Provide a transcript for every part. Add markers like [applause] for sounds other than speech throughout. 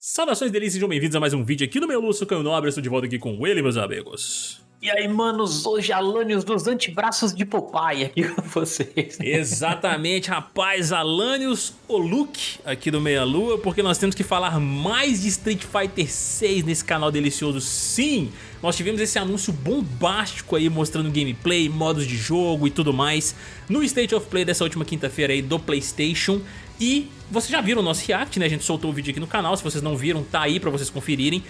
Saudações delícias, sejam bem-vindos a mais um vídeo aqui no meu Lúcio Canho Nobre, estou de volta aqui com ele, meus amigos. E aí, manos, hoje Alanios dos antebraços de Popeye aqui [laughs] com vocês. Exatamente, rapaz, Alanios Luke aqui do Meia Lua, porque nós temos que falar mais de Street Fighter 6 nesse canal delicioso, sim! Nós tivemos esse anúncio bombástico aí mostrando gameplay, modos de jogo e tudo mais no State of Play dessa última quinta-feira aí do Playstation e vocês já viram o nosso react, né? A gente soltou o vídeo aqui no canal, se vocês não viram, tá aí pra vocês conferirem.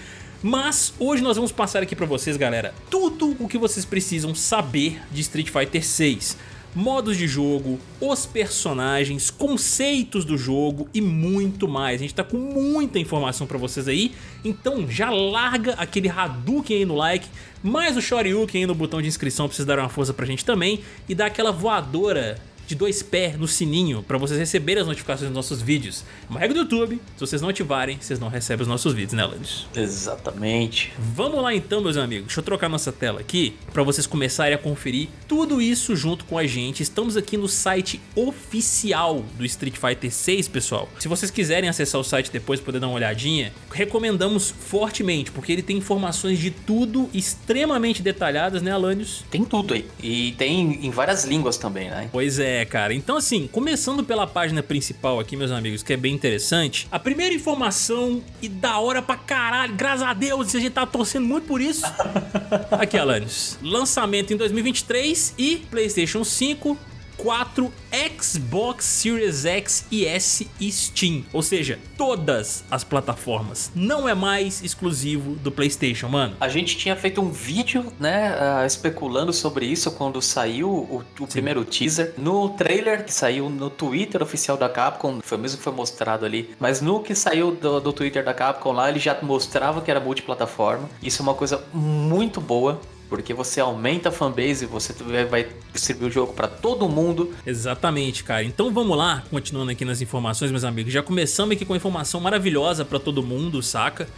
Mas hoje nós vamos passar aqui pra vocês, galera, tudo o que vocês precisam saber de Street Fighter 6 modos de jogo, os personagens, conceitos do jogo e muito mais. A gente tá com muita informação pra vocês aí, então já larga aquele Hadouken aí no like, mais o Shoryuken aí no botão de inscrição pra vocês darem uma força pra gente também e dar aquela voadora de dois pés no sininho para vocês receberem as notificações dos nossos vídeos. É uma regra do YouTube, se vocês não ativarem, vocês não recebem os nossos vídeos, né, Landis? Exatamente. Vamos lá então, meus amigos. Deixa eu trocar nossa tela aqui para vocês começarem a conferir tudo isso junto com a gente. Estamos aqui no site oficial do Street Fighter 6, pessoal. Se vocês quiserem acessar o site depois poder dar uma olhadinha, recomendamos fortemente, porque ele tem informações de tudo extremamente detalhadas, né, Alanios? Tem tudo aí. E tem em várias línguas também, né? Pois é, é, cara. Então assim, começando pela página principal aqui, meus amigos, que é bem interessante. A primeira informação, e da hora pra caralho, graças a Deus, a gente tá torcendo muito por isso. [laughs] aqui, Alanis. Lançamento em 2023 e PlayStation 5 4, Xbox Series X e S e Steam. Ou seja, todas as plataformas. Não é mais exclusivo do Playstation, mano. A gente tinha feito um vídeo, né, uh, especulando sobre isso quando saiu o, o primeiro teaser. No trailer que saiu no Twitter oficial da Capcom, foi mesmo que foi mostrado ali. Mas no que saiu do, do Twitter da Capcom lá, ele já mostrava que era multiplataforma. Isso é uma coisa muito boa porque você aumenta a fanbase, você vai distribuir o jogo para todo mundo. Exatamente, cara. Então vamos lá, continuando aqui nas informações, meus amigos. Já começamos aqui com informação maravilhosa para todo mundo, saca?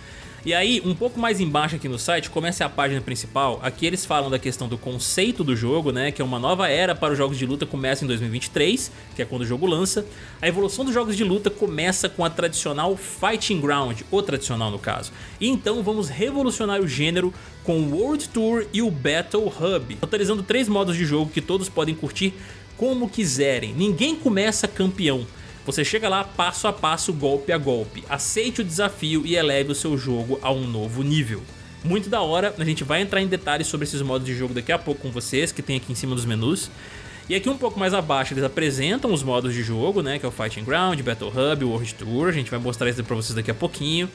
E aí, um pouco mais embaixo aqui no site, começa a página principal, aqui eles falam da questão do conceito do jogo, né, que é uma nova era para os jogos de luta começa em 2023, que é quando o jogo lança. A evolução dos jogos de luta começa com a tradicional Fighting Ground, o tradicional no caso. E então vamos revolucionar o gênero com o World Tour e o Battle Hub, totalizando três modos de jogo que todos podem curtir como quiserem. Ninguém começa campeão, você chega lá passo a passo, golpe a golpe. Aceite o desafio e eleve o seu jogo a um novo nível. Muito da hora, a gente vai entrar em detalhes sobre esses modos de jogo daqui a pouco com vocês, que tem aqui em cima dos menus. E aqui um pouco mais abaixo eles apresentam os modos de jogo, né, que é o Fighting Ground, Battle Hub, World Tour, a gente vai mostrar isso pra vocês daqui a pouquinho.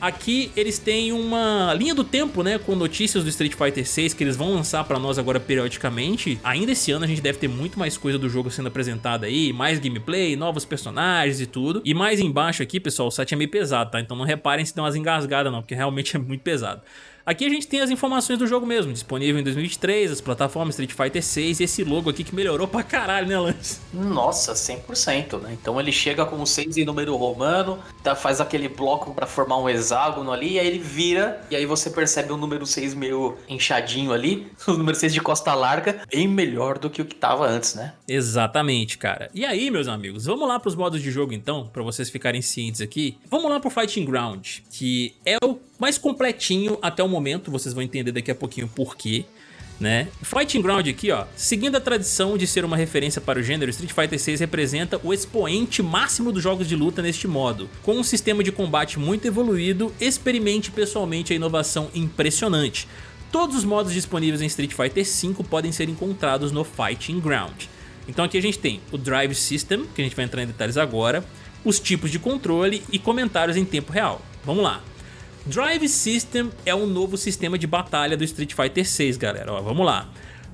Aqui eles têm uma linha do tempo, né, com notícias do Street Fighter 6 que eles vão lançar pra nós agora periodicamente. Ainda esse ano a gente deve ter muito mais coisa do jogo sendo apresentada aí, mais gameplay, novos personagens e tudo. E mais embaixo aqui, pessoal, o site é meio pesado, tá? Então não reparem se tem umas engasgadas não, porque realmente é muito pesado. Aqui a gente tem as informações do jogo mesmo, disponível em 2023, as plataformas Street Fighter 6 e esse logo aqui que melhorou pra caralho, né Lance? Nossa, 100%, né? Então ele chega com 6 em número romano, tá, faz aquele bloco para formar um hexágono ali, e aí ele vira, e aí você percebe o número 6 meio inchadinho ali, [laughs] o número 6 de costa larga, bem melhor do que o que tava antes, né? Exatamente, cara. E aí, meus amigos, vamos lá pros modos de jogo então, pra vocês ficarem cientes aqui. Vamos lá pro Fighting Ground, que é o mais completinho até o momento, vocês vão entender daqui a pouquinho por quê. Né? Fighting Ground aqui, ó, seguindo a tradição de ser uma referência para o gênero, Street Fighter 6 representa o expoente máximo dos jogos de luta neste modo. Com um sistema de combate muito evoluído, experimente pessoalmente a inovação impressionante. Todos os modos disponíveis em Street Fighter 5 podem ser encontrados no Fighting Ground. Então aqui a gente tem o Drive System, que a gente vai entrar em detalhes agora, os tipos de controle e comentários em tempo real. Vamos lá. Drive System é um novo sistema de batalha do Street Fighter 6, galera. Ó, vamos lá.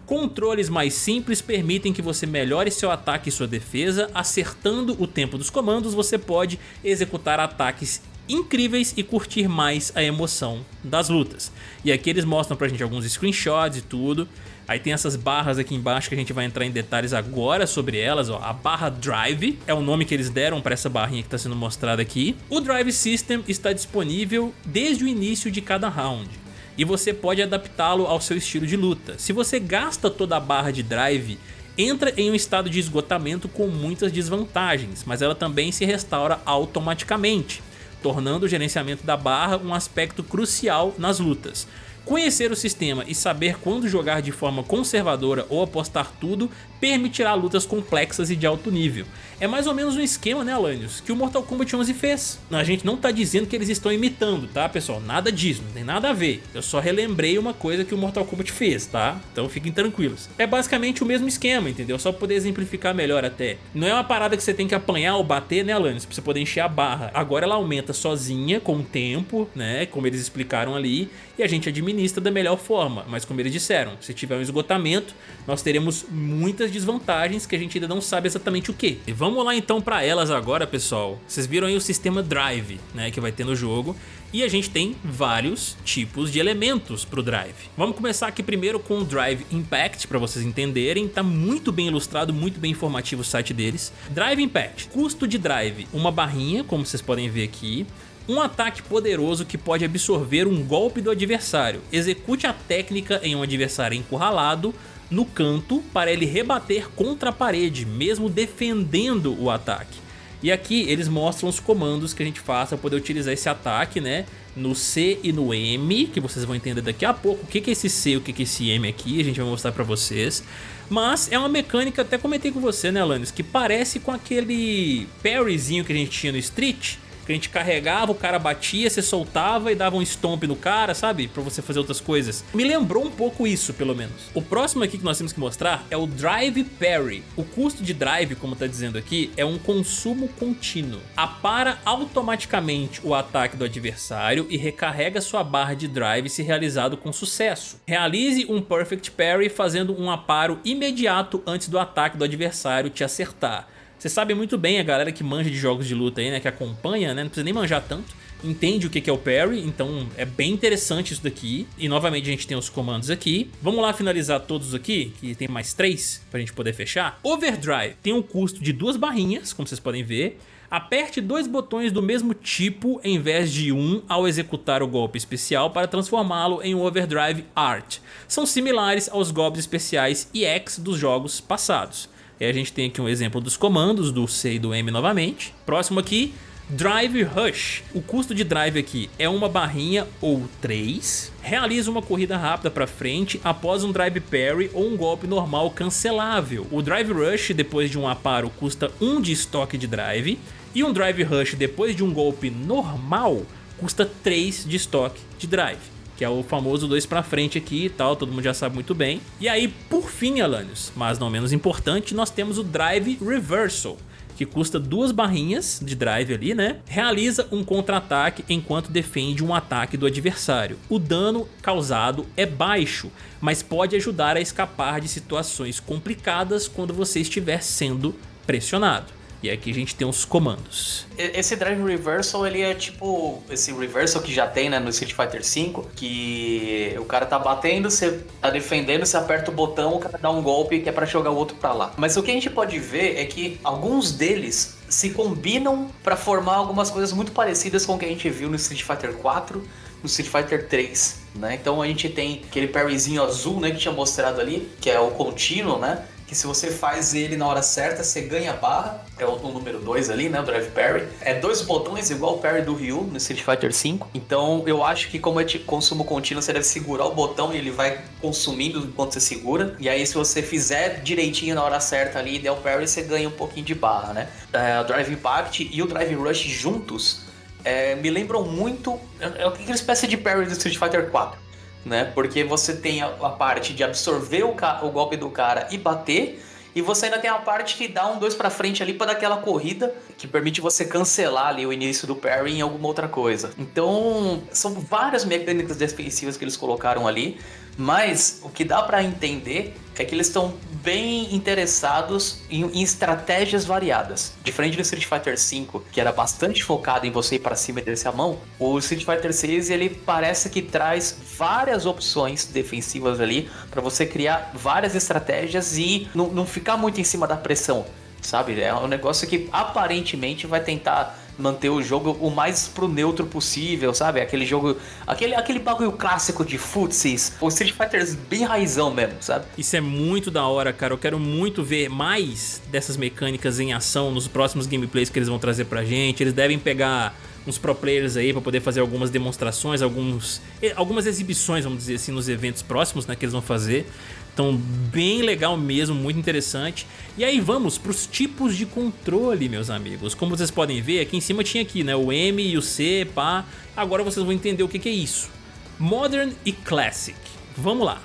Controles mais simples permitem que você melhore seu ataque e sua defesa, acertando o tempo dos comandos você pode executar ataques incríveis e curtir mais a emoção das lutas. E aqui eles mostram pra gente alguns screenshots e tudo. Aí tem essas barras aqui embaixo que a gente vai entrar em detalhes agora sobre elas. Ó. A barra Drive é o nome que eles deram para essa barrinha que está sendo mostrada aqui. O Drive System está disponível desde o início de cada round. E você pode adaptá-lo ao seu estilo de luta. Se você gasta toda a barra de Drive, entra em um estado de esgotamento com muitas desvantagens, mas ela também se restaura automaticamente. tornando o gerenciamento da barra um aspecto crucial nas lutas. Conhecer o sistema e saber quando jogar de forma conservadora ou apostar tudo permitirá lutas complexas e de alto nível. É mais ou menos um esquema, né Alanios, que o Mortal Kombat 11 fez. A gente não tá dizendo que eles estão imitando, tá pessoal? Nada disso, não tem nada a ver. Eu só relembrei uma coisa que o Mortal Kombat fez, tá? Então fiquem tranquilos. É basicamente o mesmo esquema, entendeu? Só pra poder exemplificar melhor até. Não é uma parada que você tem que apanhar ou bater, né Alanios? Pra você poder encher a barra. Agora ela aumenta sozinha, com o tempo, né? Como eles explicaram ali. E a gente administra da melhor forma. Mas como eles disseram, se tiver um esgotamento, nós teremos muitas desvantagens que a gente ainda não sabe exatamente o que. E vamos lá então para elas agora, pessoal. Vocês viram aí o sistema Drive, né, que vai ter no jogo. E a gente tem vários tipos de elementos para o Drive. Vamos começar aqui primeiro com o Drive Impact, para vocês entenderem. Tá muito bem ilustrado, muito bem informativo o site deles. Drive Impact, custo de Drive, uma barrinha, como vocês podem ver aqui. Um ataque poderoso que pode absorver um golpe do adversário. Execute a técnica em um adversário encurralado no canto para ele rebater contra a parede, mesmo defendendo o ataque. E aqui eles mostram os comandos que a gente faz para poder utilizar esse ataque, né? No C e no M, que vocês vão entender daqui a pouco o que é esse C e o que é esse M aqui, a gente vai mostrar para vocês. Mas é uma mecânica, até comentei com você, né, Alanis, que parece com aquele parryzinho que a gente tinha no Street, que a gente carregava, o cara batia, você soltava e dava um stomp no cara, sabe? Pra você fazer outras coisas. Me lembrou um pouco isso, pelo menos. O próximo aqui que nós temos que mostrar é o Drive Parry. O custo de drive, como tá dizendo aqui, é um consumo contínuo. Apara automaticamente o ataque do adversário e recarrega sua barra de drive se realizado com sucesso. Realize um Perfect Parry fazendo um aparo imediato antes do ataque do adversário te acertar. Você sabe muito bem a galera que manja de jogos de luta aí, né? Que acompanha, né? Não precisa nem manjar tanto. Entende o que é o parry, então é bem interessante isso daqui. E novamente a gente tem os comandos aqui. Vamos lá finalizar todos aqui, que tem mais três pra gente poder fechar. Overdrive tem um custo de duas barrinhas, como vocês podem ver. Aperte dois botões do mesmo tipo em vez de um ao executar o golpe especial para transformá-lo em um Overdrive Art. São similares aos golpes especiais EX dos jogos passados. E a gente tem aqui um exemplo dos comandos do C e do M novamente. Próximo aqui, Drive Rush. O custo de drive aqui é uma barrinha ou três. Realiza uma corrida rápida para frente após um drive parry ou um golpe normal cancelável. O Drive Rush depois de um aparo custa 1 um de estoque de drive. E um Drive Rush depois de um golpe normal custa 3 de estoque de drive que é o famoso 2 pra frente aqui e tal, todo mundo já sabe muito bem. E aí, por fim, Alanios, mas não menos importante, nós temos o Drive Reversal, que custa duas barrinhas de drive ali, né? Realiza um contra-ataque enquanto defende um ataque do adversário. O dano causado é baixo, mas pode ajudar a escapar de situações complicadas quando você estiver sendo pressionado. E aqui a gente tem os comandos. Esse Drive Reversal, ele é tipo esse Reversal que já tem né, no Street Fighter V, que o cara tá batendo, você tá defendendo, você aperta o botão, o cara dá um golpe que é para jogar o outro para lá. Mas o que a gente pode ver é que alguns deles se combinam para formar algumas coisas muito parecidas com o que a gente viu no Street Fighter 4, no Street Fighter 3, né? Então a gente tem aquele parryzinho azul, né, que tinha mostrado ali, que é o contínuo, né? Que se você faz ele na hora certa, você ganha barra. É o, número 2 ali, né? O Drive Parry. É dois botões igual o parry do Ryu no Street Fighter V. Então eu acho que como é de consumo contínuo, você deve segurar o botão e ele vai consumindo enquanto você segura. E aí se você fizer direitinho na hora certa ali e der o parry, você ganha um pouquinho de barra, né? É, o Drive Impact e o Drive Rush juntos é, me lembram muito... É, é uma espécie de parry do Street Fighter 4 né? Porque você tem a, a parte de absorver o, o, golpe do cara e bater, e você ainda tem a parte que dá um dois para frente ali para aquela corrida que permite você cancelar ali o início do parry em alguma outra coisa. Então, são várias mecânicas defensivas que eles colocaram ali, mas o que dá para entender é que eles estão bem interessados em, em, estratégias variadas. Diferente do Street Fighter V, que era bastante focado em você ir para cima e descer a mão, o Street Fighter VI ele parece que traz várias opções defensivas ali para você criar várias estratégias e não, não ficar muito em cima da pressão, sabe? É um negócio que aparentemente vai tentar manter o jogo o mais pro neutro possível, sabe? Aquele jogo, aquele, aquele bagulho clássico de futsis, o Street Fighter bem raizão mesmo, sabe? Isso é muito da hora, cara. Eu quero muito ver mais dessas mecânicas em ação nos próximos gameplays que eles vão trazer pra gente. Eles devem pegar uns pro players aí para poder fazer algumas demonstrações, alguns, algumas exibições, vamos dizer assim, nos eventos próximos né, que eles vão fazer. Então, bem legal mesmo, muito interessante. E aí vamos para os tipos de controle, meus amigos. Como vocês podem ver, aqui em cima tinha aqui, né, o M e o C, pá. Agora vocês vão entender o que, que é isso. Modern e Classic. Vamos lá.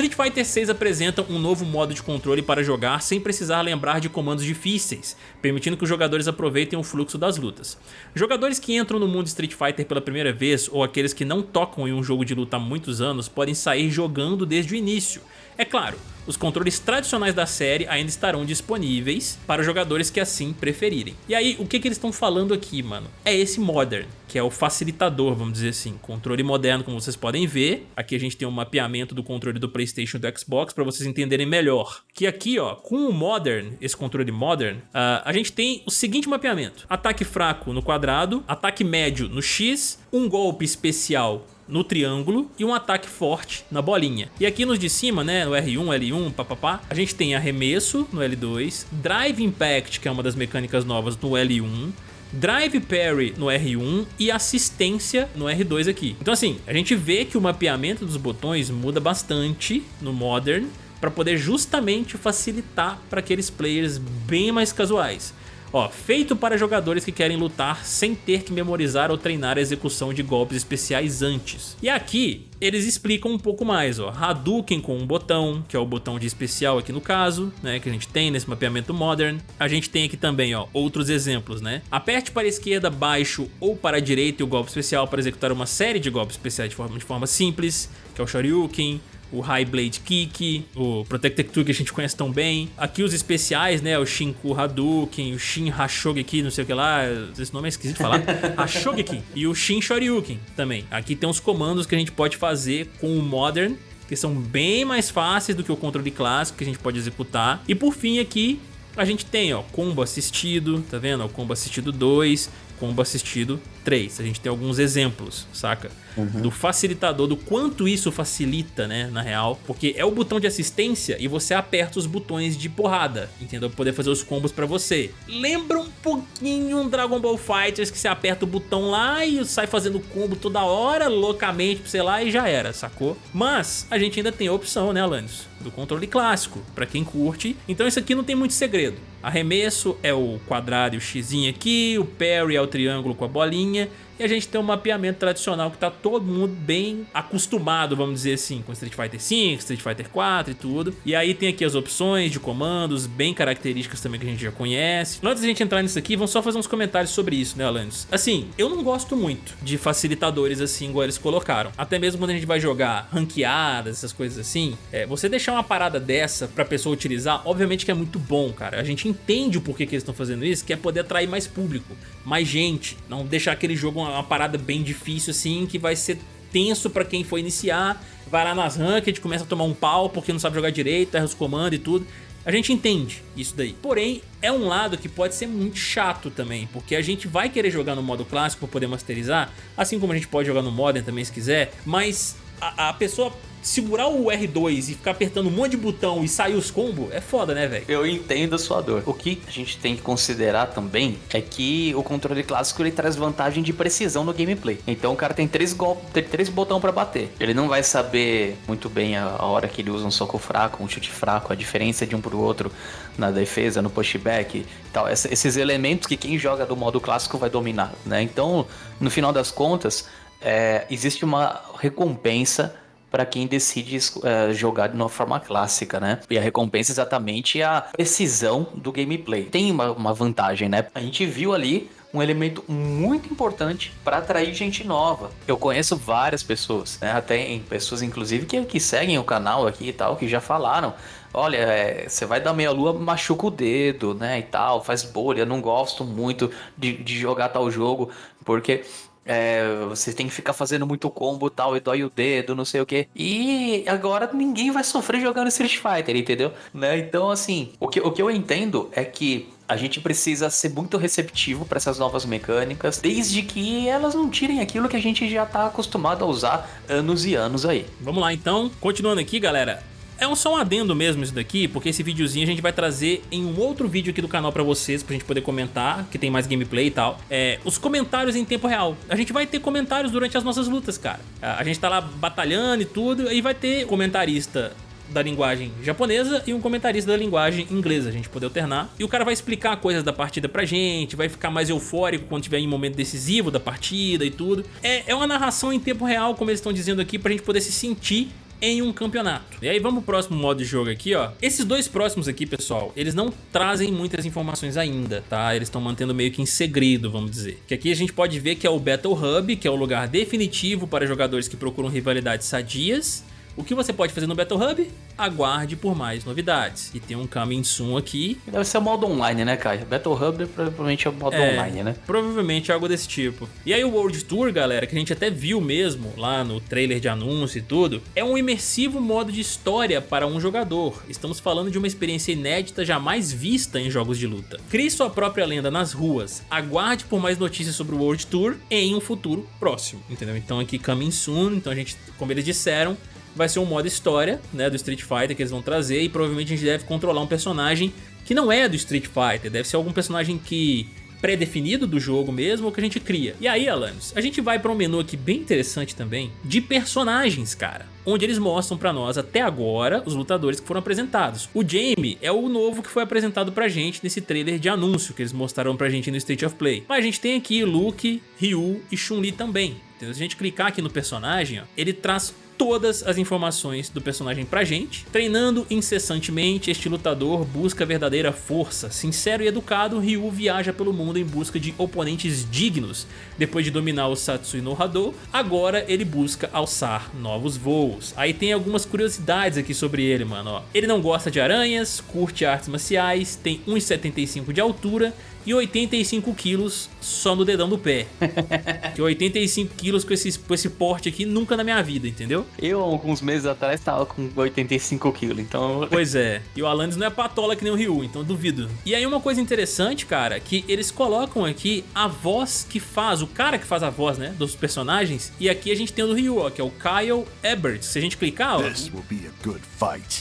Street Fighter 6 apresenta um novo modo de controle para jogar sem precisar lembrar de comandos difíceis, permitindo que os jogadores aproveitem o fluxo das lutas. Jogadores que entram no mundo Street Fighter pela primeira vez ou aqueles que não tocam em um jogo de luta há muitos anos podem sair jogando desde o início, é claro, os controles tradicionais da série ainda estarão disponíveis para jogadores que assim preferirem. E aí, o que, que eles estão falando aqui, mano? É esse Modern, que é o facilitador, vamos dizer assim. Controle moderno, como vocês podem ver. Aqui a gente tem um mapeamento do controle do Playstation e do Xbox para vocês entenderem melhor. Que aqui, ó, com o Modern, esse controle Modern, uh, a gente tem o seguinte mapeamento. Ataque fraco no quadrado, ataque médio no X, um golpe especial no triângulo e um ataque forte na bolinha. E aqui nos de cima, né, no R1, L1, papapá, a gente tem arremesso no L2, Drive Impact, que é uma das mecânicas novas no L1, Drive Parry no R1 e assistência no R2 aqui. Então assim, a gente vê que o mapeamento dos botões muda bastante no Modern para poder justamente facilitar para aqueles players bem mais casuais. Ó, feito para jogadores que querem lutar sem ter que memorizar ou treinar a execução de golpes especiais antes. E aqui, eles explicam um pouco mais, ó. Hadouken com um botão, que é o botão de especial aqui no caso, né, que a gente tem nesse mapeamento modern. A gente tem aqui também, ó, outros exemplos, né. Aperte para a esquerda, baixo ou para a direita o golpe especial para executar uma série de golpes especiais de forma, de forma simples, que é o Shoryuken o High Blade Kick, o Protected Tool que a gente conhece tão bem. Aqui os especiais, né? O Shinku Hadouken, o Shin Hashogeki, não sei o que lá. Esse nome é esquisito de falar. [laughs] Hashogeki. E o Shin Shoryuken também. Aqui tem uns comandos que a gente pode fazer com o Modern que são bem mais fáceis do que o controle clássico que a gente pode executar. E por fim aqui, a gente tem, ó, combo assistido, tá vendo? O combo assistido 2, combo assistido 3. A gente tem alguns exemplos, saca? Uhum. Do facilitador, do quanto isso facilita, né, na real. Porque é o botão de assistência e você aperta os botões de porrada, entendeu? Pra poder fazer os combos pra você. Lembra um pouquinho um Dragon Ball Fighters que você aperta o botão lá e sai fazendo combo toda hora, loucamente, sei lá, e já era, sacou? Mas a gente ainda tem a opção, né, Alanis? Do controle clássico, pra quem curte. Então isso aqui não tem muito segredo. Arremesso é o quadrado e o x aqui, o parry é o triângulo com a bolinha e a gente tem um mapeamento tradicional que tá todo mundo bem acostumado, vamos dizer assim, com Street Fighter V, Street Fighter 4 e tudo. E aí tem aqui as opções de comandos, bem características também que a gente já conhece. Antes da gente entrar nisso aqui, vamos só fazer uns comentários sobre isso, né, Alanis? Assim, eu não gosto muito de facilitadores assim, igual eles colocaram. Até mesmo quando a gente vai jogar ranqueadas, essas coisas assim, é, você deixar uma parada dessa pra pessoa utilizar, obviamente que é muito bom, cara. A gente entende o porquê que eles estão fazendo isso, que é poder atrair mais público, mais gente, não deixar aquele jogo uma parada bem difícil assim, que vai ser tenso para quem for iniciar, vai lá nas ranked, começa a tomar um pau porque não sabe jogar direito, erra os comandos e tudo. A gente entende isso daí. Porém, é um lado que pode ser muito chato também, porque a gente vai querer jogar no modo clássico para poder masterizar, assim como a gente pode jogar no Modern também se quiser, mas a, a pessoa segurar o R2 e ficar apertando um monte de botão e sair os combos, é foda, né, velho? Eu entendo a sua dor. O que a gente tem que considerar também é que o controle clássico ele traz vantagem de precisão no gameplay. Então o cara tem três golpes, tem três botões para bater. Ele não vai saber muito bem a, a, hora que ele usa um soco fraco, um chute fraco, a diferença de um pro outro na defesa, no pushback e tal. esses elementos que quem joga do modo clássico vai dominar, né? Então, no final das contas, é, existe uma recompensa para quem decide uh, jogar de uma forma clássica, né? E a recompensa é exatamente a precisão do gameplay. Tem uma, uma vantagem, né? A gente viu ali um elemento muito importante para atrair gente nova. Eu conheço várias pessoas, né? Até pessoas, inclusive, que, que seguem o canal aqui e tal, que já falaram. Olha, é, você vai dar meia lua, machuca o dedo, né? E tal, faz bolha. Não gosto muito de, de jogar tal jogo, porque é, você tem que ficar fazendo muito combo tal, e dói o dedo, não sei o que. E agora ninguém vai sofrer jogando Street Fighter, entendeu? Né? Então, assim, o que, o que eu entendo é que a gente precisa ser muito receptivo para essas novas mecânicas, desde que elas não tirem aquilo que a gente já está acostumado a usar anos e anos aí. Vamos lá então, continuando aqui, galera. É um só um adendo mesmo isso daqui, porque esse videozinho a gente vai trazer em um outro vídeo aqui do canal pra vocês, pra gente poder comentar, que tem mais gameplay e tal. É, os comentários em tempo real. A gente vai ter comentários durante as nossas lutas, cara. A gente tá lá batalhando e tudo, e vai ter comentarista da linguagem japonesa e um comentarista da linguagem inglesa, a gente poder alternar. E o cara vai explicar coisas da partida pra gente, vai ficar mais eufórico quando tiver em momento decisivo da partida e tudo. É, é uma narração em tempo real, como eles estão dizendo aqui, pra gente poder se sentir em um campeonato. E aí vamos pro próximo modo de jogo aqui, ó. Esses dois próximos aqui, pessoal, eles não trazem muitas informações ainda, tá? Eles estão mantendo meio que em segredo, vamos dizer. Que aqui a gente pode ver que é o Battle Hub, que é o lugar definitivo para jogadores que procuram rivalidades sadias o que você pode fazer no Battle Hub? Aguarde por mais novidades. E tem um coming soon aqui. Deve ser o modo online, né, Caio? Battle Hub provavelmente é o modo é, online, né? Provavelmente algo desse tipo. E aí o World Tour, galera, que a gente até viu mesmo lá no trailer de anúncio e tudo, é um imersivo modo de história para um jogador. Estamos falando de uma experiência inédita jamais vista em jogos de luta. Crie sua própria lenda nas ruas. Aguarde por mais notícias sobre o World Tour em um futuro próximo, entendeu? Então aqui coming soon, então a gente, como eles disseram, vai ser um modo história, né, do Street Fighter que eles vão trazer e provavelmente a gente deve controlar um personagem que não é do Street Fighter, deve ser algum personagem que pré-definido do jogo mesmo ou que a gente cria. E aí, Alanis, a gente vai para um menu aqui bem interessante também de personagens, cara. Onde eles mostram pra nós até agora os lutadores que foram apresentados. O Jamie é o novo que foi apresentado pra gente nesse trailer de anúncio que eles mostraram pra gente no State of Play. Mas a gente tem aqui Luke, Ryu e Chun-Li também. Então, se a gente clicar aqui no personagem, ó, ele traz todas as informações do personagem pra gente. Treinando incessantemente, este lutador busca verdadeira força. Sincero e educado, Ryu viaja pelo mundo em busca de oponentes dignos. Depois de dominar o Satsui no Hado, agora ele busca alçar novos voos. Aí tem algumas curiosidades aqui sobre ele, mano. Ó. Ele não gosta de aranhas, curte artes marciais, tem 1,75 de altura e 85 quilos só no dedão do pé. [laughs] que 85 quilos com esse, com esse porte aqui nunca na minha vida, entendeu? Eu, alguns meses atrás, tava com 85 quilos, então... [laughs] Pois é. E o Alanis não é patola que nem o Ryu, então duvido. E aí uma coisa interessante, cara, que eles colocam aqui a voz que faz, o cara que faz a voz, né, dos personagens. E aqui a gente tem o do Ryu, ó, que é o Kyle Ebert. Se a gente clicar, ó...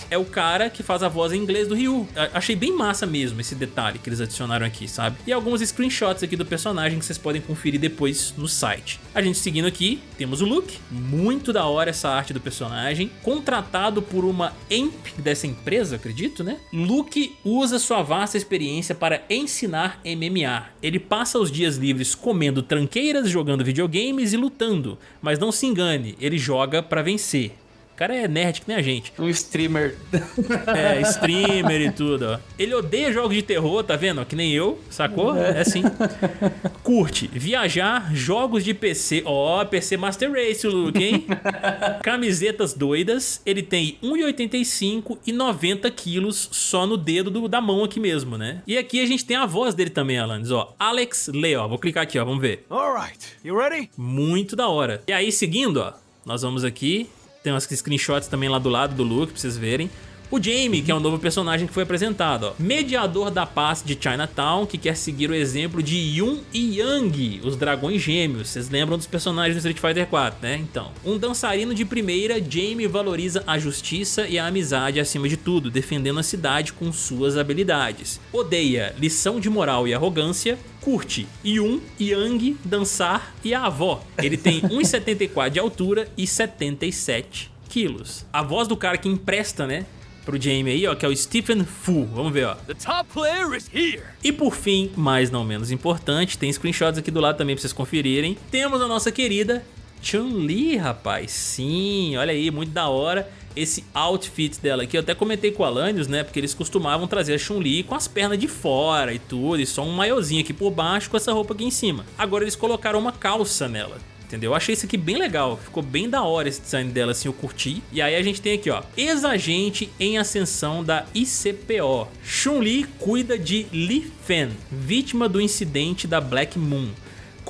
É o cara que faz a voz em inglês do Ryu. Achei bem massa mesmo esse detalhe que eles adicionaram aqui, sabe? E alguns screenshots aqui do personagem que vocês podem conferir depois no site. A gente seguindo aqui, temos o Luke. Muito da hora essa arte do personagem. Contratado por uma EMP dessa empresa, acredito, né? Luke usa sua vasta experiência para ensinar MMA. Ele passa os dias livres comendo tranqueiras, jogando videogames e lutando. Mas não se engane, ele joga para vencer cara é nerd que nem a gente. Um streamer. É, streamer e tudo, ó. Ele odeia jogos de terror, tá vendo? Que nem eu, sacou? É, é assim. Curte, viajar, jogos de PC. Ó, oh, PC Master Race, o Luke, hein? [laughs] Camisetas doidas. Ele tem 1,85 e 90 quilos só no dedo do, da mão aqui mesmo, né? E aqui a gente tem a voz dele também, Alanis, ó. Alex Leo, Vou clicar aqui, ó. Vamos ver. Alright, you ready? Muito da hora. E aí, seguindo, ó. Nós vamos aqui tem umas screenshots também lá do lado do Luke pra vocês verem. O Jamie, que é um novo personagem que foi apresentado, ó. Mediador da paz de Chinatown, que quer seguir o exemplo de Yun e Yang, os dragões gêmeos. Vocês lembram dos personagens do Street Fighter 4, né? Então, um dançarino de primeira, Jamie valoriza a justiça e a amizade acima de tudo, defendendo a cidade com suas habilidades. Odeia lição de moral e arrogância, curte Yun, Yang, dançar e a avó. Ele tem [laughs] 1,74 de altura e 77 quilos. A voz do cara que empresta, né? Pro Jamie aí, ó, que é o Stephen Fu. Vamos ver, ó. The top player is here. E por fim, mas não menos importante, tem screenshots aqui do lado também pra vocês conferirem. Temos a nossa querida Chun-Li, rapaz. Sim, olha aí, muito da hora esse outfit dela aqui. Eu até comentei com o Alanios, né? Porque eles costumavam trazer a Chun-Li com as pernas de fora e tudo, e só um maiozinho aqui por baixo com essa roupa aqui em cima. Agora eles colocaram uma calça nela entendeu? Eu achei isso aqui bem legal, ficou bem da hora esse design dela, assim, eu curti. E aí a gente tem aqui, ó, ex-agente em ascensão da ICPO. Chun-Li cuida de Li Fen, vítima do incidente da Black Moon.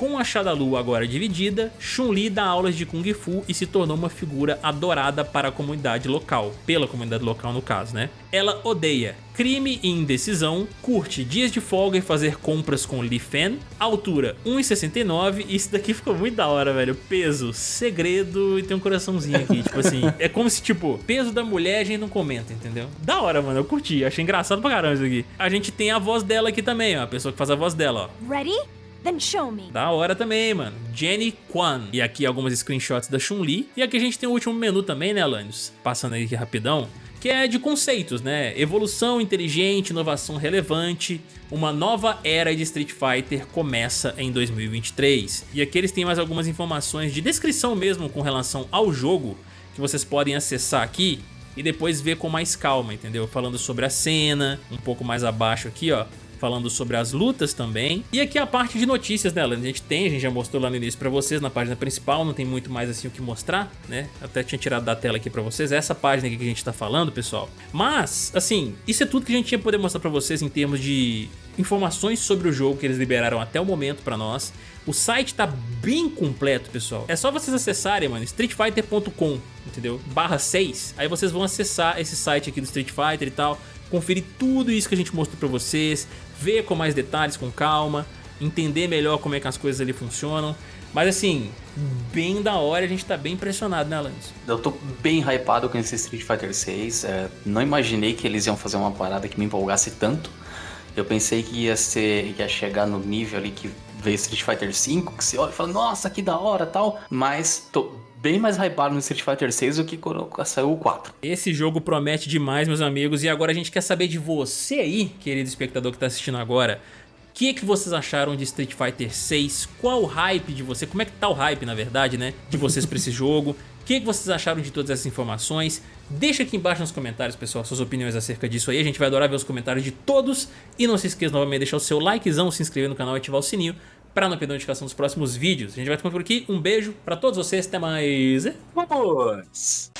Com a Shadalu agora dividida, Chun-Li dá aulas de Kung Fu e se tornou uma figura adorada para a comunidade local, pela comunidade local no caso, né? Ela odeia crime e indecisão, curte dias de folga e fazer compras com Li Fan, altura 1,69 e isso daqui [laughs] ficou muito da hora, velho. Peso, segredo e tem um coraçãozinho aqui, tipo assim. [laughs] É como se, tipo, peso da mulher a gente não comenta, entendeu? Da hora, mano, eu curti, achei engraçado pra caramba isso aqui. A gente tem a voz dela aqui também, ó, a pessoa que faz a voz dela, ó. Ready? Da hora também, mano. Jenny Kwan. E aqui algumas screenshots da Chun-Li. E aqui a gente tem o último menu também, né, Alanis? Passando aqui rapidão que é de conceitos, né? Evolução inteligente, inovação relevante, uma nova era de Street Fighter começa em 2023. E aqui eles têm mais algumas informações de descrição mesmo com relação ao jogo, que vocês podem acessar aqui e depois ver com mais calma, entendeu? Falando sobre a cena, um pouco mais abaixo aqui, ó, falando sobre as lutas também. E aqui a parte de notícias dela, a gente tem, a gente já mostrou lá no início pra vocês, na página principal, não tem muito mais assim o que mostrar, né? Até tinha tirado da tela aqui pra vocês, essa página aqui que a gente tá falando, pessoal. Mas, assim, isso é tudo que a gente tinha poder mostrar pra vocês em termos de informações sobre o jogo que eles liberaram até o momento pra nós. O site tá bem completo, pessoal. É só vocês acessarem, mano, streetfighter.com, entendeu? Barra 6. Aí vocês vão acessar esse site aqui do Street Fighter e tal conferir tudo isso que a gente mostrou pra vocês, ver com mais detalhes, com calma, entender melhor como é que as coisas ali funcionam. Mas assim, bem da hora, a gente tá bem impressionado, né, Alanis? Eu tô bem hypado com esse Street Fighter 6. É, não imaginei que eles iam fazer uma parada que me empolgasse tanto. Eu pensei que ia ser. ia chegar no nível ali que veio Street Fighter 5, que você olha e fala, nossa, que da hora tal. Mas tô bem mais hypado no Street Fighter 6 do que quando saiu o 4. Esse jogo promete demais, meus amigos, e agora a gente quer saber de você aí, querido espectador que está assistindo agora, o que, que vocês acharam de Street Fighter 6? Qual o hype de você? Como é que tá o hype, na verdade, né? De vocês para esse [laughs] jogo? O que, que vocês acharam de todas essas informações? Deixa aqui embaixo nos comentários, pessoal, suas opiniões acerca disso aí. A gente vai adorar ver os comentários de todos. E não se esqueça novamente de deixar o seu likezão, se inscrever no canal e ativar o sininho para não perder a notificação dos próximos vídeos. A gente vai ficando por aqui. Um beijo para todos vocês. Até mais. Vamos!